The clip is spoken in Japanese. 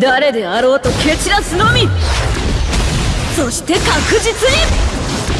誰であろうと蹴散らすのみ。そして確実に。